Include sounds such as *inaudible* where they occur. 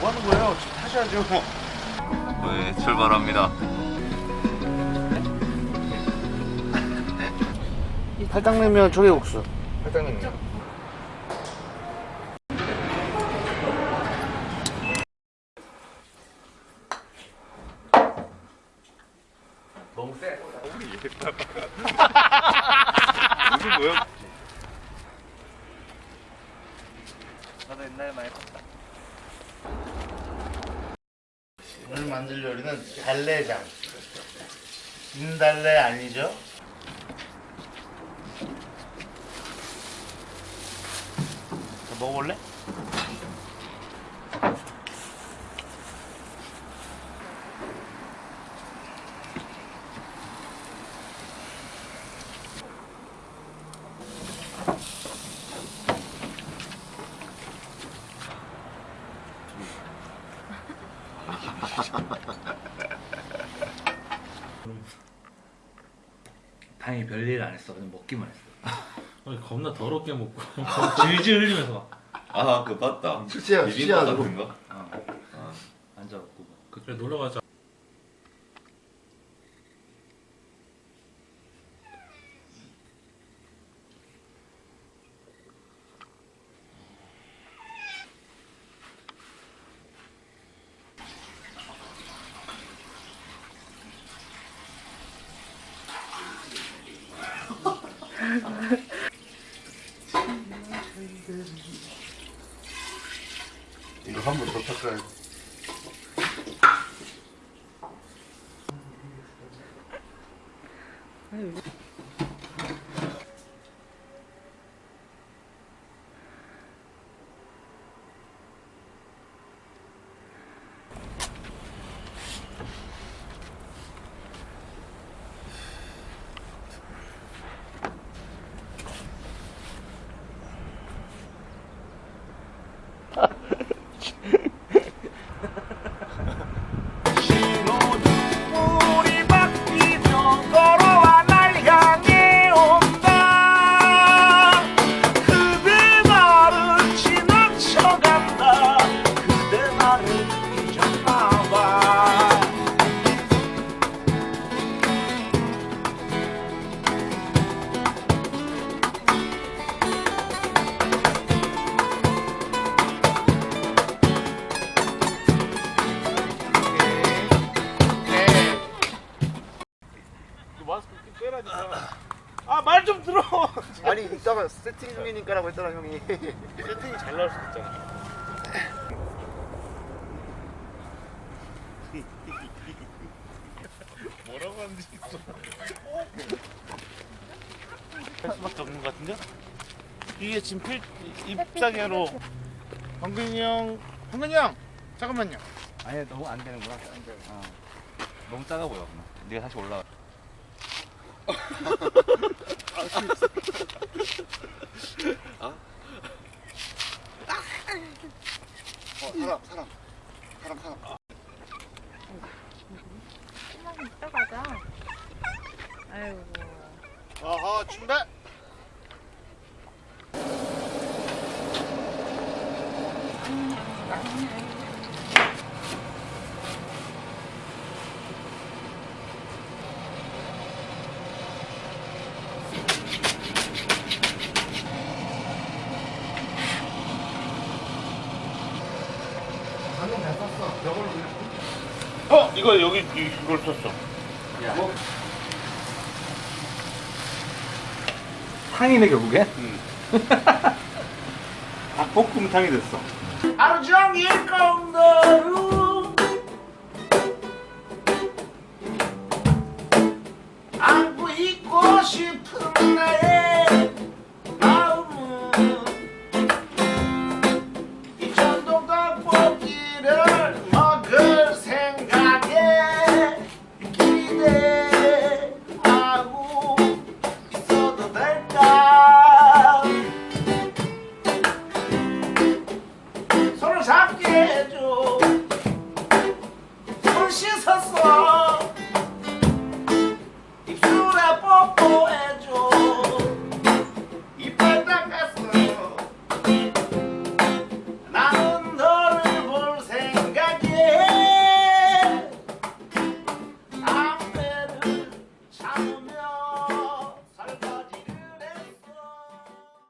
뭐 하는 거예요? 타셔야죠. 네, 출발합니다. 팔당냉면 조개국수. 팔당냉면. 너무 세. 무슨 뭐야? 나도 옛날에 많이 봤다. 만들 요리는 달래장. 진달래 아니죠? 자, 먹어볼래? *laughs* 다행히 별일 안 했어. 그냥 먹기만 했어. 아니, 겁나 더럽게 먹고 *laughs* 질질 흘리면서 막 아, 그 맞다. 수시야. 같은 거? 어. 앉아갖고 막. 그래 놀러 가자. 이거 한 번 더 닦아야 돼. 우리 *laughs* 아니 이따가 세팅 중이니까라고 했잖아 형이. *laughs* 세팅이 잘 나올 수도 있잖아 *laughs* 뭐라고 하는지 있어 할 수밖에 없는 것 같은데? 이게 지금 필 입장으로 황근이 형 황근이 형 잠깐만요 아니, 너무 안 되는구나. 어. 너무 작아 보여. 네가 다시 올라가. 어 사람 사람 사람 사람. 조금만 이따 가자. 아이고. 어허 출발. 어 이거 여기 이- 이걸 썼어 탕이네 결국에? 닭볶음탕이 됐어. 하루 종일 꽁도루. 안고 있고 싶은 oh, oh.